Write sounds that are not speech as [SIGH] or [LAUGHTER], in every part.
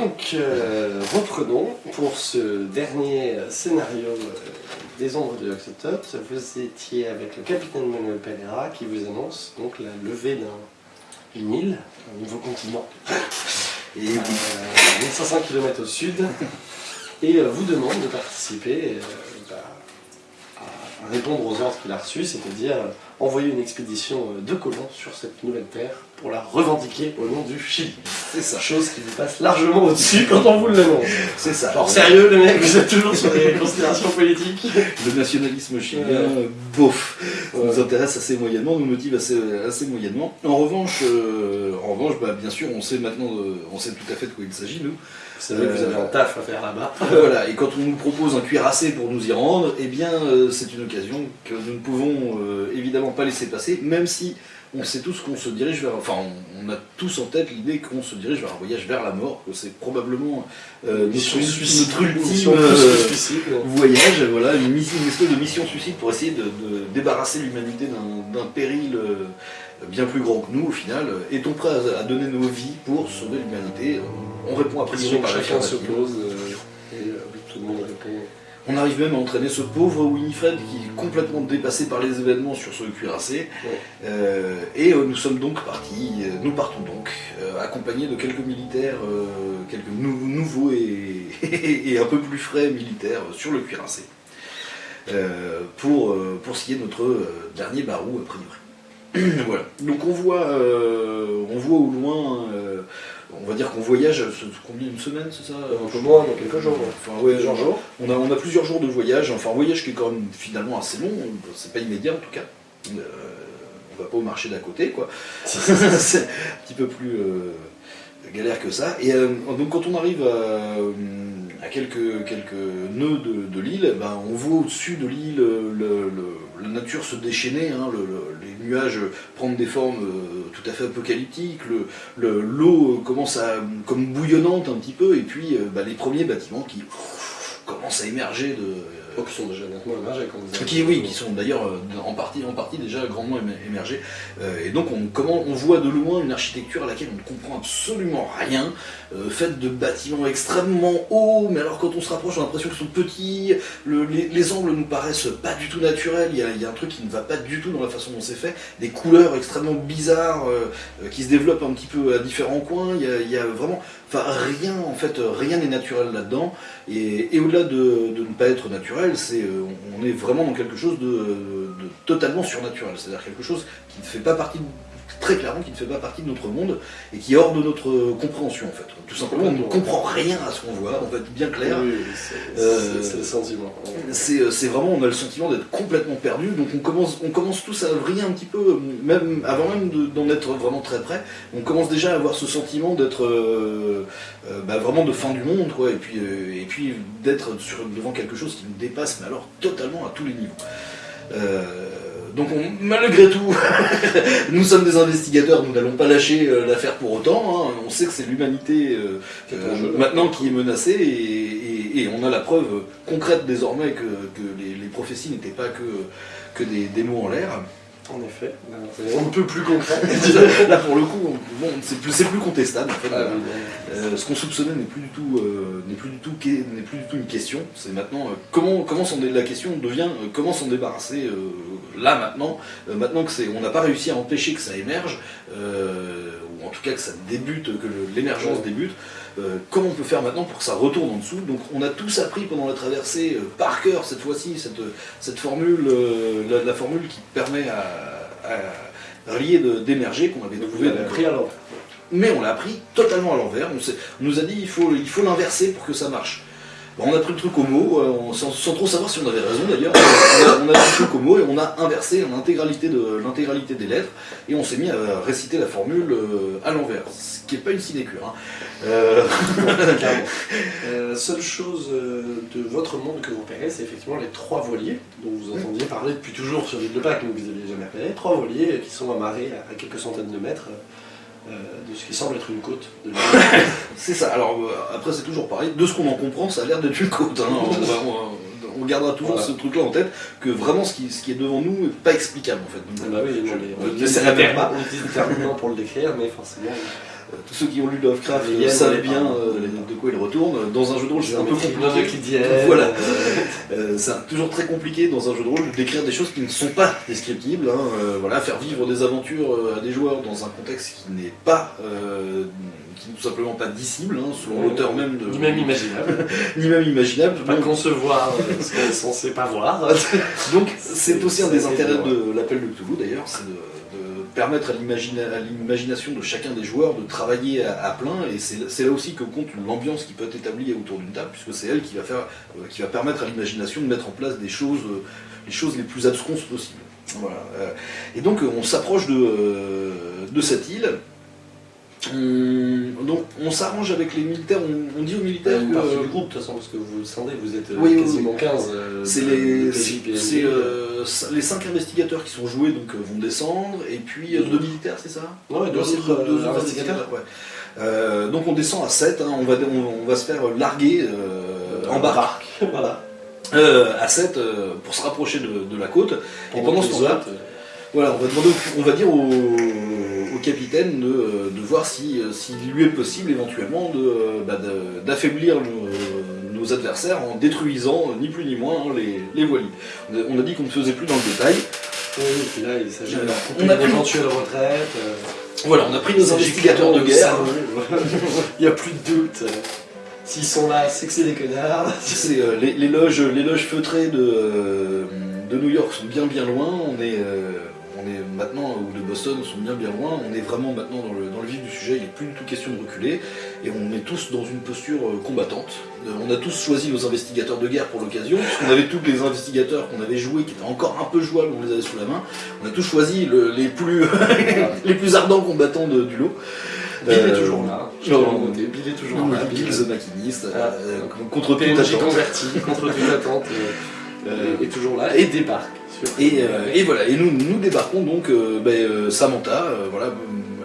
Donc, euh, reprenons pour ce dernier scénario euh, des ombres de Oxotop. Vous étiez avec le capitaine Manuel Pereira qui vous annonce donc la levée d'une île, un nouveau continent, et 1500 km au sud, et euh, vous demande de participer euh, bah, à répondre aux ordres qu'il a reçus, c'est-à-dire euh, envoyer une expédition euh, de colons sur cette nouvelle terre pour la revendiquer au nom du Chili. C'est ça. Chose qui vous passe largement au-dessus quand on vous l'annonce. C'est ça. Alors sérieux les mecs, vous êtes toujours sur des considérations politiques? Le nationalisme chilien, euh, bof, Ouais. nous intéresse assez moyennement, nous motive assez, assez moyennement. En revanche, euh, en revanche bah, bien sûr, on sait maintenant, euh, on sait tout à fait de quoi il s'agit, nous. Vous savez que vous avez un taf à faire là-bas. [LAUGHS] voilà, et quand on nous propose un cuirassé pour nous y rendre, eh bien, c'est une occasion que nous ne pouvons euh, pas laisser passer, même si on sait tous qu'on se dirige vers, enfin, on, on a tous en tête l'idée qu'on se dirige vers un voyage vers la mort, que c'est probablement euh, notre, notre ultime mission euh, suicide. voyage, voilà, une, mission, une espèce de mission suicide pour essayer de, de débarrasser l'humanité d'un- péril euh, bien plus grand que nous au final. Est-on prêt à, à donner nos vies pour sauver l'humanité? On répond à priori chacun se pose euh, et tout le monde répond. On arrive même à entraîner ce pauvre Winifred qui est complètement dépassé par les événements sur ce cuirassé. Ouais. Euh, et euh, nous sommes donc partis, euh, nous partons donc, euh, accompagnés de quelques militaires, euh, quelques nou- nouveaux et, [LAUGHS] et un peu plus frais militaires sur le cuirassé. Pour, pour ce qui est de notre dernier barou, a priori. [CLEARS THROAT] voilà. Donc on voit, on voit au loin, on va dire qu'on voyage, combien une semaine, c'est ça Un peu moins dans quelques jours. Enfin, ouais, Plusieurs jours. on a, on a plusieurs jours de voyage, enfin un voyage qui est quand même finalement assez long, c'est pas immédiat en tout cas. Euh, on va pas au marché d'à côté quoi. [LAUGHS] [LAUGHS] c'est un petit peu plus euh, galère que ça. Et euh, donc quand on arrive à, à quelques, quelques nœuds de, l'île, ben, on voit au-dessus de l'île le- le- la nature se déchaîner, hein, le- le- les nuages prendre des formes euh, tout à fait apocalyptiques, le- le- l'eau commence à comme bouillonnante un petit peu, et puis euh, bah, les premiers bâtiments qui commencent à émerger de, Oh, qui sont déjà nettement émergés quand vous avez- qui, oui, qui sont d'ailleurs euh, en partie, en partie déjà grandement émer- émergés. Euh, et donc on, comment, on voit de loin une architecture à laquelle on ne comprend absolument rien, euh, faite de bâtiments extrêmement hauts, mais alors quand on se rapproche, on a l'impression qu'ils sont petits, le- les, les angles nous paraissent pas du tout naturels, il y, a, il y a un truc qui ne va pas du tout dans la façon dont c'est fait, des couleurs extrêmement bizarres euh, euh, qui se développent un petit peu à différents coins, il y a, il y a vraiment... Enfin, rien, en fait, rien n'est naturel là-dedans. Et, au-delà de, ne pas être naturel, c'est, euh, on est vraiment dans quelque chose de, de totalement surnaturel. C'est-à-dire quelque chose qui ne fait pas partie, très clairement, qui ne fait pas partie de notre monde et qui est hors de notre compréhension, en fait. Tout simplement, on ne comprend rien à ce qu'on voit, on va être bien clair. Oui, c'est Euh, le sentiment. C'est euh, c'est vraiment, on a le sentiment d'être complètement perdu, donc on commence, on commence tous à vriller un petit peu, même avant même de- d'en être vraiment très près, on commence déjà à avoir ce sentiment d'être euh, euh, bah, vraiment de fin du monde, quoi, et puis, et puis d'être devant quelque chose qui nous dépasse, mais alors totalement à tous les niveaux. Euh, donc on- malgré tout, [LAUGHS] nous sommes des investigateurs, nous n'allons pas lâcher euh, l'affaire pour autant, hein. on sait que c'est l'humanité euh, maintenant qui est menacée et, et- et on a la preuve concrète désormais que, que les, les prophéties n'étaient pas que, que des, des mots en l'air. En effet, c'est un peu plus concret. Là pour le coup, on- bon, c'est plus, plus contestable en fait. Ah, oui, Euh, ce qu'on soupçonnait n'est plus du tout, euh, n'est plus du tout, qu'est- n'est plus du tout une question. C'est maintenant euh, comment, comment la question devient euh, comment s'en débarrasser euh, là maintenant. Euh, maintenant que c'est, on n'a pas réussi à empêcher que ça émerge, euh, ou en tout cas que ça débute, que l'émergence débute. euh, comment on peut faire maintenant pour que ça retourne en dessous Donc on a tous appris pendant la traversée euh, par cœur cette fois-ci cette, cette formule, euh, la, la formule qui permet à, à relier de- d'émerger qu'on avait trouvé. l'avez donc, pris alors. mais on l'a pris totalement à l'envers. On, nous a dit il faut il faut l'inverser pour que ça marche. On a pris le truc au mot, euh, on- sans, sans trop savoir si on avait raison d'ailleurs. On a, on a pris le truc au mot et on a inversé l'intégralité de l'intégralité des lettres et on s'est mis à réciter la formule euh, à l'envers, ce qui n'est pas une sinécure. hein. Euh. [LAUGHS] Euh, seule chose euh, de votre monde que vous repérez, c'est effectivement les trois voiliers dont vous entendiez parler depuis toujours sur l'île de Pâques, mais vous n'aviez jamais repéré. Trois voiliers qui sont amarrés à quelques centaines de mètres de ce qui semble être une côte de [LAUGHS] c'est ça. Alors euh, après c'est toujours pareil. De ce qu'on en comprend, ça a l'air d'être une côte. hein. On, on- on gardera toujours Voilà. ce truc-là en tête que vraiment ce qui, ce qui est devant nous n'est pas explicable en fait. Donc, Ah bah oui, on on on non pour le décrire, mais forcément. Euh, tous ceux qui ont lu Lovecraft savent bien euh, de quoi il retourne. Dans un jeu de rôle, c'est un peu compliqué. [LAUGHS] Voilà. euh, c'est toujours très compliqué dans un jeu de rôle décrire des choses qui ne sont pas descriptibles. hein. Voilà, faire vivre des aventures à des joueurs dans un contexte qui n'est pas, qui n'est tout simplement pas dissible, hein, selon l'auteur même de, Ni même imaginable. [LAUGHS] ni même imaginable. Pas Donc, concevoir ce qu'on est censé pas voir. [LAUGHS] donc, c'est aussi un des intérêts de l'appel de Cthulhu d'ailleurs, c'est de, de permettre à l'imagina- à l'imagination de chacun des joueurs de travailler à, plein, et c'est là aussi que compte l'ambiance qui peut être établie autour d'une table, puisque c'est elle qui va euh, permettre à l'imagination de mettre en place des choses, euh, les choses les plus absconses possibles. Voilà. euh, Et donc on s'approche de cette île. On- donc on s'arrange avec les militaires, on, on dit aux militaires que, euh, du groupe, de toute façon, parce que vous scindez, vous êtes euh, oui, quasiment 15. euh, C'est les, de c'est- KJPND. c'est, euh, les cinq investigateurs qui sont joués donc, euh, vont descendre, et puis euh, Deux deux militaires, c'est ça? Non, deux Deux autres, deux euh, investigateurs. ouais. Euh, donc on descend à 7, on, va, on, on va se faire larguer euh, en barque [LAUGHS] voilà. euh, à 7 euh, pour se rapprocher de, de la côte. Et pendant ce temps-là, euh, Voilà, on va, demander on va dire au, au capitaine de, euh, de voir si, euh, s'il lui est possible éventuellement de, euh, bah, de- d'affaiblir nos, nos adversaires en détruisant ni plus ni moins hein, les, les voiliers. On a, dit qu'on ne faisait plus dans le détail. Oui, et puis là, il s'agit de une éventuelle retraite. euh, Voilà, on a pris nos investigateurs de guerre. [LAUGHS] il n'y a plus de doute. S'ils sont là, c'est que c'est des connards. [LAUGHS] C'est, euh, les, les loges, les loges feutrées de, euh, de New York sont bien bien loin. On est, euh, on est maintenant, ou de Boston sont bien bien loin. On est vraiment maintenant dans le, dans le vif du sujet. Il n'est plus du tout question de reculer. Et on est tous dans une posture euh, combattante. Euh, on a tous choisi nos investigateurs de guerre pour l'occasion. Puisqu'on avait tous les investigateurs qu'on avait joués, qui étaient encore un peu jouables, on les avait sous la main. On a tous choisi le- les, plus, [LAUGHS] les plus ardents combattants de- du lot. Bill est Euh, toujours là. Bill est toujours là. Bill the maquiniste, Ah. contre toute attente. converti contre toute attente. Euh, est toujours là et débarque. Et, euh, et voilà, et nous, nous débarquons donc euh, ben, Samantha, voilà,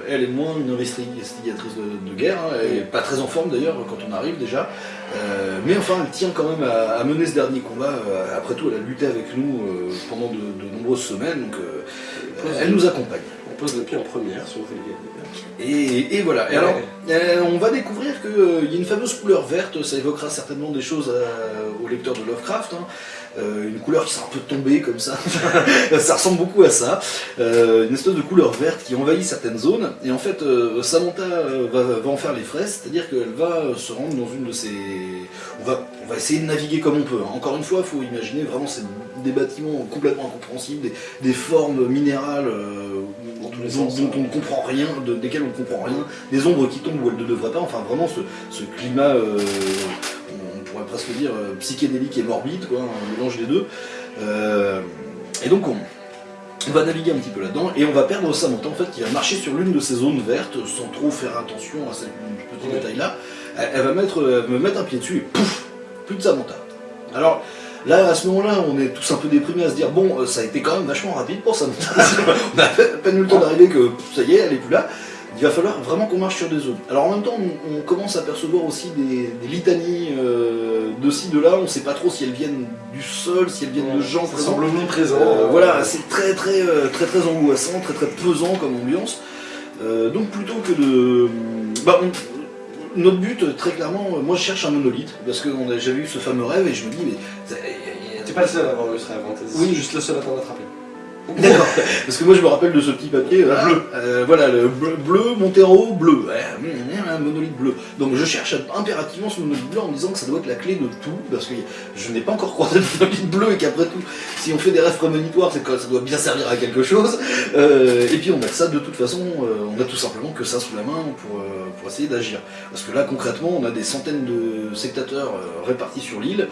elle est moins une investigatrice de, de guerre, hein, elle est pas très en forme d'ailleurs quand on arrive déjà, Euh, mais enfin elle tient quand même à, à mener ce dernier combat, euh, après tout elle a lutté avec nous euh, pendant de, de nombreuses semaines, donc elle nous accompagne. On pose le pied en première sur les Et, et voilà, et Ouais. alors euh, on va découvrir qu'il y a une fameuse couleur verte, ça évoquera certainement des choses à- aux lecteurs de Lovecraft, hein. Euh, une couleur qui sera un peu tombée comme ça, [LAUGHS] ça ressemble beaucoup à ça, Euh, une espèce de couleur verte qui envahit certaines zones, et en fait euh, Samantha euh, va, va en faire les frais, c'est-à-dire qu'elle va euh, se rendre dans une de ces... On va, on va essayer de naviguer comme on peut, hein. encore une fois il faut imaginer vraiment c'est des bâtiments complètement incompréhensibles, des, des formes minérales euh, dont, hein. on ne comprend rien, de- desquelles on ne comprend rien, des ombres qui tombent où elles ne devraient pas, enfin vraiment ce, ce climat, euh, on pourrait presque dire euh, psychédélique et morbide, quoi, un mélange des deux. Et donc on, on va naviguer un petit peu là-dedans et on va perdre Samantha en fait qui va marcher sur l'une de ces zones vertes sans trop faire attention à ces petits Ouais. détails-là. Elle, elle va mettre, elle va me mettre un pied dessus et pouf, plus de Samantha. Alors là à ce moment-là on est tous un peu déprimés à se dire bon euh, ça a été quand même vachement rapide pour Samantha. [LAUGHS] on a à peine eu le temps d'arriver que ça y est elle est plus là. Il va falloir vraiment qu'on marche sur des zones. Alors en même temps, on, on commence à percevoir aussi des, des litanies euh, de ci, de là. On ne sait pas trop si elles viennent du sol, si elles viennent de gens Ça présents. semble omniprésent. Euh, voilà, c'est très très très très angoissant, très très pesant comme ambiance. Euh, donc plutôt que de, bah, on- notre but euh, très clairement, euh, moi je cherche un monolithe parce que on a- j'avais eu ce fameux rêve et je me dis mais ça- T'es pas le seul à avoir eu ce rêve, hein. Oui. juste le seul à t'en attraper. [LAUGHS] D'accord. Parce que moi je me rappelle de ce petit papier euh, bleu. Euh, voilà, le bleu, bleu haut, bleu. Ouais, hum, un monolithe bleu. Donc je cherche impérativement ce monolithe bleu en me disant que ça doit être la clé de tout, parce que je n'ai pas encore croisé de monolithe bleu et qu'après tout, si on fait des rêves prémonitoires, c'est que ça doit bien servir à quelque chose. Euh, et puis on a ça de toute façon, euh, on a tout simplement que ça sous la main pour, euh, pour essayer d'agir. Parce que là concrètement, on a des centaines de sectateurs répartis sur l'île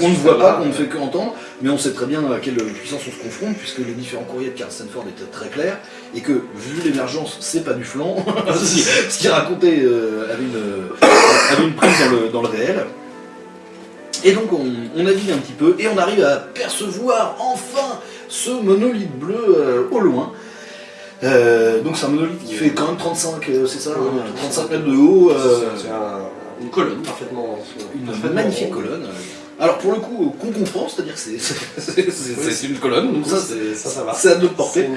qu'on ne voit pas, qu'on ne fait que entendre, mais on sait très bien à quelle puissance on se confronte, puisque les différents courriers de Karl Stanford étaient très clairs, et que vu l'émergence, c'est pas du flanc, ce [LAUGHS] qui- [LAUGHS] ce qui racontait avait, une, avait une prise dans le, dans le réel. Et donc on, on navigue un petit peu, et on arrive à percevoir enfin ce monolithe bleu euh, au loin. Euh, donc c'est un monolithe qui fait quand même 35, euh, c'est ça, Oui, hein, oui, 35 mètres de haut. C'est- C'est un- une colonne parfaitement. une parfaitement magnifique colonne. Alors pour le coup, qu'on comprend, c'est-à-dire que c'est- une colonne, donc ça, c'est- ça, ça va. c'est à notre portée. une-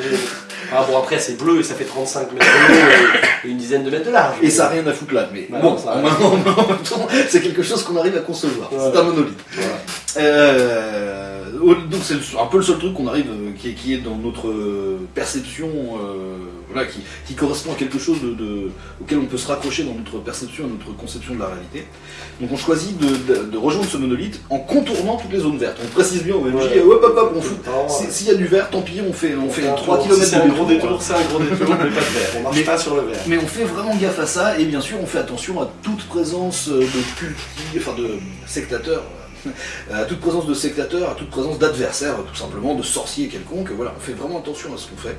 Ah bon, après, c'est bleu et ça fait 35 mètres de haut et une dizaine de mètres de large. Et ça n'a rien à foutre là, mais Bah bon, en, même temps, c'est quelque chose qu'on arrive à concevoir. C'est un monolithe. Voilà. Euh, donc c'est un peu le seul truc qu'on arrive, euh, qui est, qui est dans notre euh, perception, euh, voilà, qui, qui correspond à quelque chose de, de- auquel on peut se raccrocher dans notre perception et notre conception de la réalité. Donc on choisit de, de- de rejoindre ce monolithe en contournant toutes les zones vertes. On précise bien au MJ, Ouais. hop hop hop, on fout. Si- S'il y a du vert, tant pis, on fait, on fait un 3 tour. km Si c'est un de gros détour. c'est un gros détour, mais pas de. [LAUGHS] On marche Mais- pas sur le verre. Mais on fait vraiment gaffe à ça, et bien sûr on fait attention à toute présence de culti, enfin de sectateurs, à toute présence de sectateurs, à toute présence d'adversaires, tout simplement, de sorciers quelconques. Voilà, on fait vraiment attention à ce qu'on fait.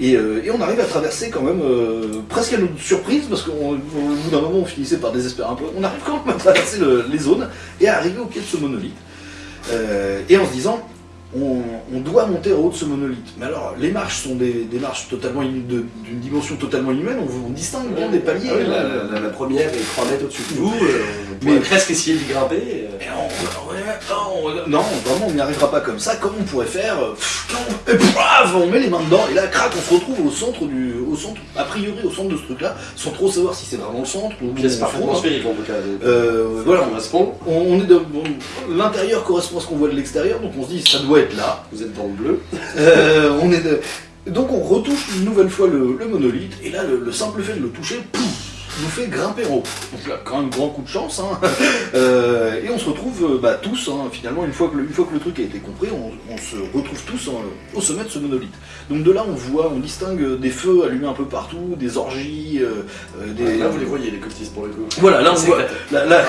Et, euh, on arrive à traverser quand même, euh, presque à notre surprise, parce qu'au au bout d'un moment on finissait par désespérer un peu, on arrive quand même à traverser le- les zones et à arriver au pied de ce monolithe. Euh, et en se disant, on, on doit monter au haut de ce monolithe. Mais alors, les marches sont des, des marches totalement d'une dimension totalement inhumaine, on, on distingue bien des paliers. Ah la, la- la première est 3 mètres au-dessus de vous. euh, on Mais- pourrait presque essayer d'y grimper. euh. Et on- ouais, non, non, vraiment, on n'y arrivera pas comme ça. Comme on pourrait faire euh, pff, et paf, on met les mains dedans, et là, crac, on se retrouve au centre du, au centre, a priori au centre de ce truc-là, sans trop savoir si c'est vraiment le centre ou Pièce parfaitement sphérique en tout cas. Euh, voilà, on, on est l'intérieur correspond à ce qu'on voit de l'extérieur, donc on se dit ça doit être là. Vous êtes dans le bleu. [LAUGHS] Euh, on est Donc on retouche une nouvelle fois le, le monolithe, et là le, le simple fait de le toucher, pouf, nous fait haut. Donc là, quand même grand coup de chance. hein. [LAUGHS] Euh, et on se retrouve euh, bah, tous, hein, finalement, une fois, que le, une fois que le truc a été compris, on, on se retrouve tous hein, au sommet de ce monolithe. Donc de là on voit, on distingue des feux allumés un peu partout, des orgies, euh, euh, des... Là, vous les voyez, les cultistes pour le coup. Voilà, là on voit. Là, là,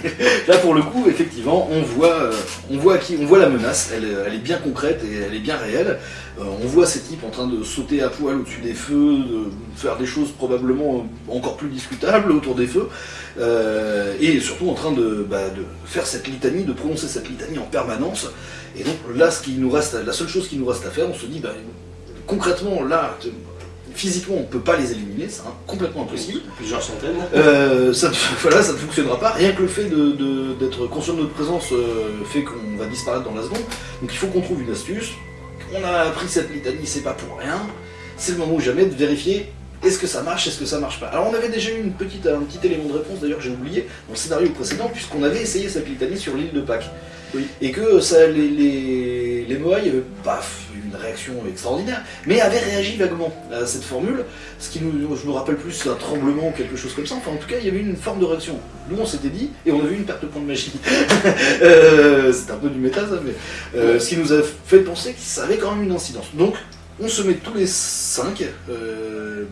[LAUGHS] là, pour le coup, effectivement, on voit, euh, on voit, qui, on voit la menace, elle, elle est bien concrète et elle est bien réelle. Euh, on voit ces types en train de sauter à poil au-dessus des feux, de faire des choses probablement encore plus discutables autour des feux, euh, et surtout en train de, bah, de faire cette litanie, de prononcer cette litanie en permanence. Et donc là, ce qui nous reste, la seule chose qui nous reste à faire, on se dit, bah, concrètement, là, physiquement, on peut pas les éliminer, c'est complètement impossible. Plusieurs centaines. Euh, ça, ne- [LAUGHS] voilà, ça ne fonctionnera pas. Rien que le fait de- de- d'être conscient de notre présence euh, fait qu'on va disparaître dans la seconde. Donc il faut qu'on trouve une astuce. On a appris cette litanie, c'est pas pour rien. C'est le moment ou jamais de vérifier est-ce que ça marche, est-ce que ça marche pas. Alors on avait déjà eu une petite, un petit élément de réponse, d'ailleurs j'ai oublié, dans le scénario précédent, puisqu'on avait essayé cette litanie sur l'île de Pâques. Oui. Et que ça, les, les, les Moai avaient pas réaction extraordinaire, mais avaient réagi vaguement à cette formule, ce qui nous, je me rappelle plus un tremblement ou quelque chose comme ça, enfin en tout cas il y avait une forme de réaction. Nous on s'était dit, et on a vu une perte de points de magie. [LAUGHS] Euh, c'est un peu du méta ça, mais euh, ce qui nous a fait penser que ça avait quand même une incidence. Donc on se met tous les 5,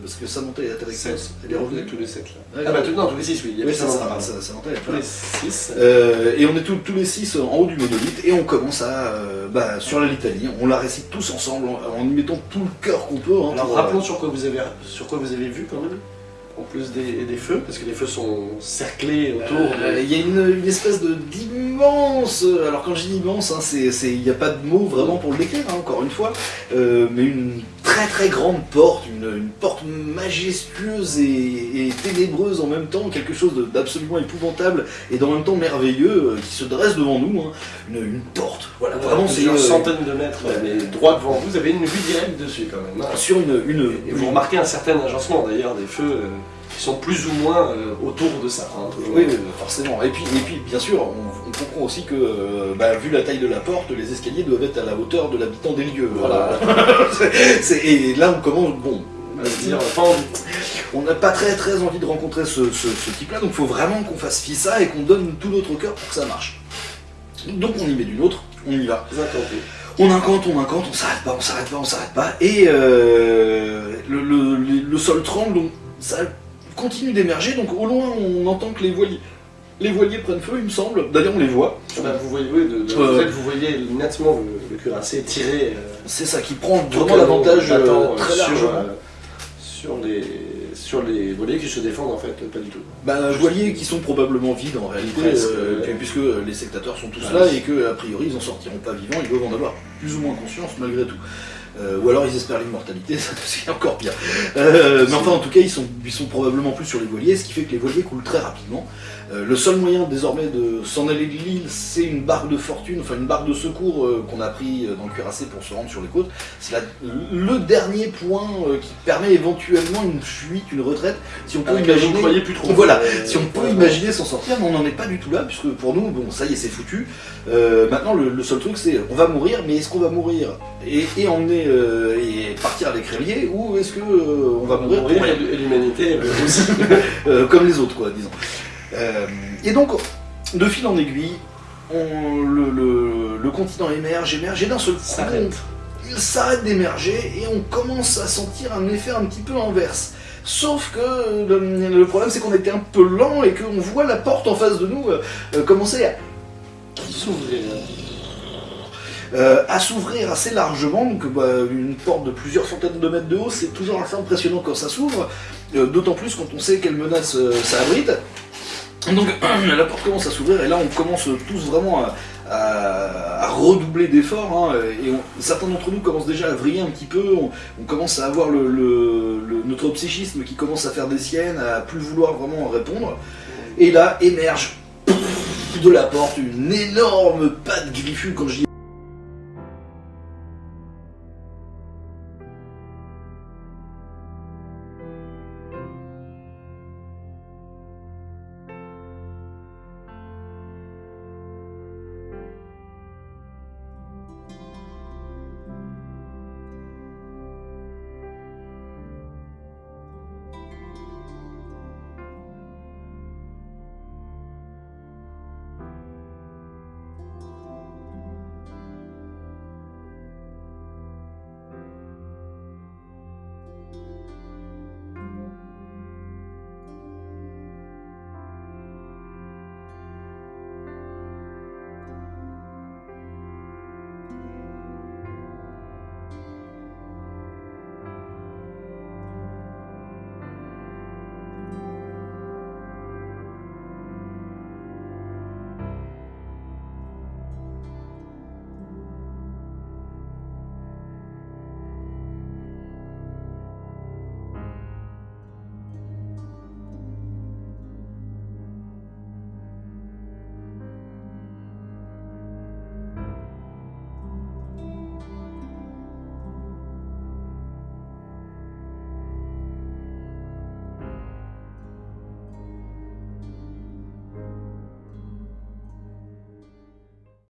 parce que Samantha est avec Sept. elle est revenue. tous les 7 là. Ah bah tout- non, tous les 6, oui. Il y Oui, avait ça, ça, ça, pardon. ça, Samantha elle est Tous là. les 6. Euh, et on est tous, tous les six en haut du monolithe et on commence à euh, bah, sur la litanie. On la récite tous ensemble en, en y mettant tout le cœur qu'on peut. hein, Alors pour, rappelons sur quoi vous avez sur quoi vous avez vu quand même. En plus des, des feux, parce que les feux sont cerclés autour. euh, de- Il y a une, une espèce de d'immense. Alors quand je dis immense, hein, c'est c'est- il n'y a pas de mots vraiment pour le décrire. hein, encore une fois, euh, mais une très très grande porte, une, une porte majestueuse et, et ténébreuse en même temps, quelque chose d'absolument épouvantable et en même temps merveilleux euh, qui se dresse devant nous. hein. Une, une porte. Voilà, vraiment c'est plusieurs euh, centaines de mètres, mais droit devant vous, vous avez une vue directe dessus quand même. hein. sur une, une, Et vous remarquez un certain agencement d'ailleurs des feux euh, qui sont plus ou moins euh, autour de ça. hein. Oui, oui, forcément. Et puis, et puis bien sûr, on, on comprend aussi que, euh, bah, vu la taille de la porte, les escaliers doivent être à la hauteur de l'habitant des lieux. Voilà. [LAUGHS] C'est- et là, on commence. Bon, On dire, n'a pas très très envie de rencontrer ce, ce- ce type-là, donc il faut vraiment qu'on fasse fi ça et qu'on donne tout notre cœur pour que ça marche. Donc on y met du nôtre, on y va. On incante, on incante, on s'arrête pas, on s'arrête pas, on s'arrête pas. Et euh, le, le- le- le sol tremble, donc ça continue d'émerger. Donc au loin, on entend que les voiliers, les voiliers prennent feu, il me semble. D'ailleurs, on les voit. Ah bah, vous voyez, oui, de, de- Euh, en fait, vous voyez nettement le, le cuirassé tiré. euh, C'est ça qui prend vraiment l'avantage euh, euh, très sur, sur les sur les volets qui se défendent en fait pas du tout. Bah, voiliers qui sont probablement vides en réalité, puisque les sectateurs sont tous là et que a priori ils en sortiront pas vivants, ils doivent en avoir plus ou moins conscience malgré tout. Euh, ou alors ils espèrent l'immortalité, [LAUGHS] c'est encore pire. Euh, mais enfin, en tout cas, ils sont, ils sont probablement plus sur les voiliers, ce qui fait que les voiliers coulent très rapidement. Euh, le seul moyen désormais de s'en aller de l'île, c'est une barque de fortune, enfin une barque de secours qu'on a pris dans le cuirassé pour se rendre sur les côtes. C'est le dernier point qui permet éventuellement une fuite, une retraite, si on peut ne imaginer. croyez plus trop. Voilà, si on peut imaginer s'en sortir, mais on n'en est pas du tout là, puisque pour nous, bon, ça y est, c'est foutu. Maintenant, le, le seul truc, c'est on va mourir, mais est-ce qu'on va mourir? Et, et emmener euh, et partir avec Rélier, ou est-ce que euh, on va mourir, pour rien et l'humanité [LAUGHS] aussi. Euh, comme les autres, quoi, disons. Et donc, de fil en aiguille, on- le, le- le continent émerge, émerge, et d'un seul coup, il s'arrête d'émerger, et on commence à sentir un effet un petit peu inverse. Sauf que le, le problème, c'est qu'on était un peu lent, et qu'on voit la porte en face de nous commencer à S'ouvrir. Euh, à s'ouvrir assez largement, donc bah, une porte de plusieurs centaines de mètres de haut, c'est toujours assez impressionnant quand ça s'ouvre, euh, d'autant plus quand on sait quelle menace euh, ça abrite. Donc [CLEARS THROAT] la porte commence à s'ouvrir et là on commence tous vraiment à, redoubler d'efforts hein, et certains d'entre nous commencent déjà à vriller un petit peu, on, commence à avoir notre psychisme qui commence à faire des siennes, à plus vouloir vraiment répondre. Et là émerge de la porte une énorme patte griffue, quand je dis